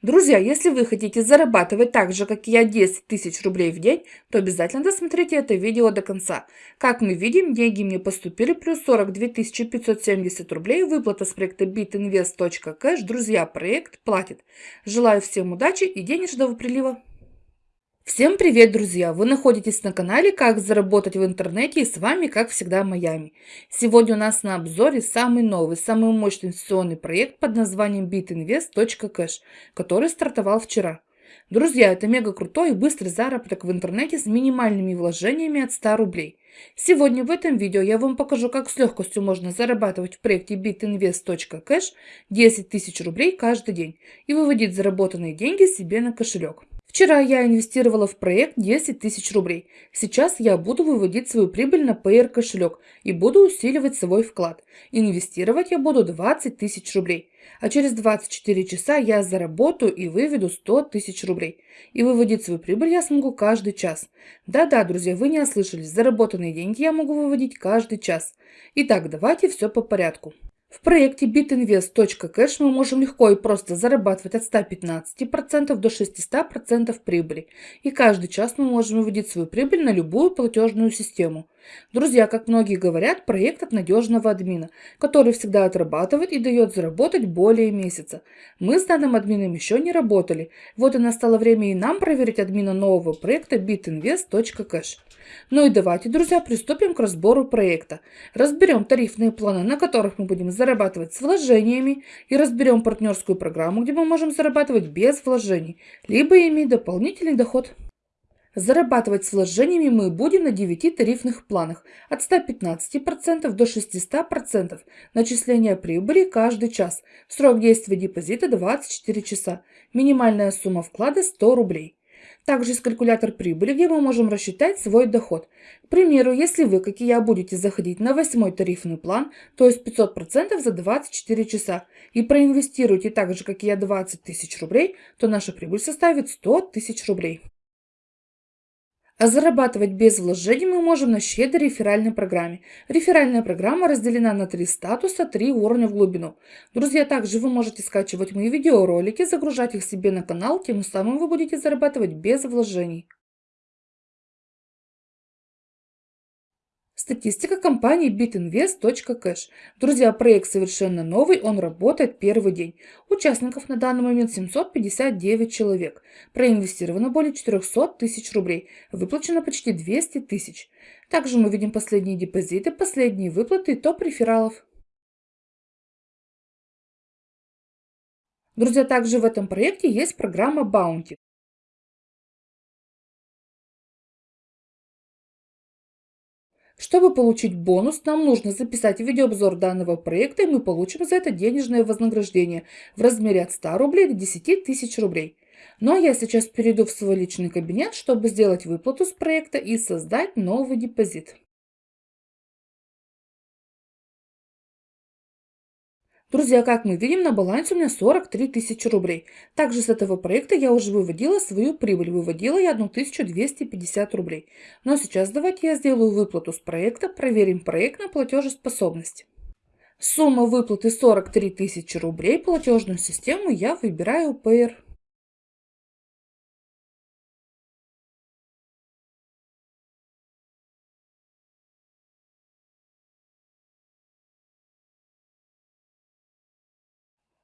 Друзья, если вы хотите зарабатывать так же, как я, 10 тысяч рублей в день, то обязательно досмотрите это видео до конца. Как мы видим, деньги мне поступили, плюс 42 570 рублей, выплата с проекта bitinvest.cash. Друзья, проект платит. Желаю всем удачи и денежного прилива. Всем привет, друзья! Вы находитесь на канале «Как заработать в интернете» и с вами, как всегда, Майами. Сегодня у нас на обзоре самый новый, самый мощный инвестиционный проект под названием bitinvest.cash, который стартовал вчера. Друзья, это мега крутой и быстрый заработок в интернете с минимальными вложениями от 100 рублей. Сегодня в этом видео я вам покажу, как с легкостью можно зарабатывать в проекте bitinvest.cash 10 тысяч рублей каждый день и выводить заработанные деньги себе на кошелек. Вчера я инвестировала в проект 10 тысяч рублей. Сейчас я буду выводить свою прибыль на PR кошелек и буду усиливать свой вклад. Инвестировать я буду 20 тысяч рублей. А через 24 часа я заработаю и выведу 100 тысяч рублей. И выводить свою прибыль я смогу каждый час. Да-да, друзья, вы не ослышались. Заработанные деньги я могу выводить каждый час. Итак, давайте все по порядку. В проекте bitinvest.cash мы можем легко и просто зарабатывать от 115% до 600% прибыли. И каждый час мы можем выводить свою прибыль на любую платежную систему. Друзья, как многие говорят, проект от надежного админа, который всегда отрабатывает и дает заработать более месяца. Мы с данным админом еще не работали. Вот и настало время и нам проверить админа нового проекта bitinvest.cash. Ну и давайте, друзья, приступим к разбору проекта. Разберем тарифные планы, на которых мы будем зарабатывать с вложениями, и разберем партнерскую программу, где мы можем зарабатывать без вложений, либо иметь дополнительный доход. Зарабатывать с вложениями мы будем на 9 тарифных планах от 115% до 600%. Начисление прибыли каждый час. Срок действия депозита 24 часа. Минимальная сумма вклада 100 рублей. Также есть калькулятор прибыли, где мы можем рассчитать свой доход. К примеру, если вы, как и я, будете заходить на восьмой тарифный план, то есть 500% за 24 часа, и проинвестируете так же, как и я, 20 тысяч рублей, то наша прибыль составит 100 тысяч рублей. А зарабатывать без вложений мы можем на щедрой реферальной программе. Реферальная программа разделена на три статуса, три уровня в глубину. Друзья, также вы можете скачивать мои видеоролики, загружать их себе на канал, тем самым вы будете зарабатывать без вложений. Статистика компании bitinvest.cash. Друзья, проект совершенно новый, он работает первый день. Участников на данный момент 759 человек. Проинвестировано более 400 тысяч рублей. Выплачено почти 200 тысяч. Также мы видим последние депозиты, последние выплаты и топ рефералов. Друзья, также в этом проекте есть программа Bounty. Чтобы получить бонус, нам нужно записать видеообзор данного проекта, и мы получим за это денежное вознаграждение в размере от 100 рублей до 10 тысяч рублей. Ну а я сейчас перейду в свой личный кабинет, чтобы сделать выплату с проекта и создать новый депозит. Друзья, как мы видим, на балансе у меня 43 тысячи рублей. Также с этого проекта я уже выводила свою прибыль. Выводила я 1250 рублей. Но сейчас давайте я сделаю выплату с проекта, проверим проект на платежеспособность. Сумма выплаты 43 тысячи рублей. Платежную систему я выбираю PR.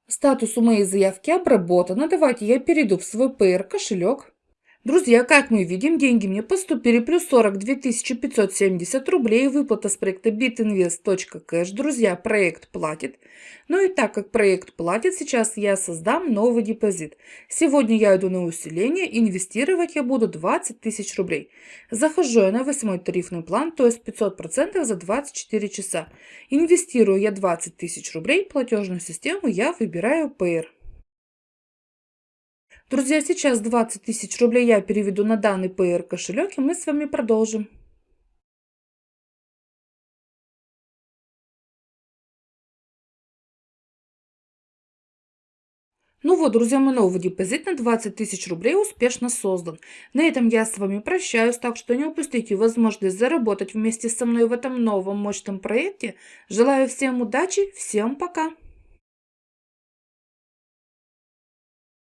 Статус у моей заявки обработано. Давайте я перейду в свой PR кошелек. Друзья, как мы видим, деньги мне поступили плюс 42 570 рублей. Выплата с проекта bitinvest.cash. Друзья, проект платит. Ну и так как проект платит, сейчас я создам новый депозит. Сегодня я иду на усиление. Инвестировать я буду 20 тысяч рублей. Захожу я на восьмой тарифный план, то есть 500% за 24 часа. Инвестирую я 20 тысяч рублей. Платежную систему я выбираю PR. Друзья, сейчас 20 тысяч рублей я переведу на данный PR кошелек, и мы с вами продолжим. Ну вот, друзья, мой новый депозит на 20 тысяч рублей успешно создан. На этом я с вами прощаюсь, так что не упустите возможность заработать вместе со мной в этом новом мощном проекте. Желаю всем удачи, всем пока!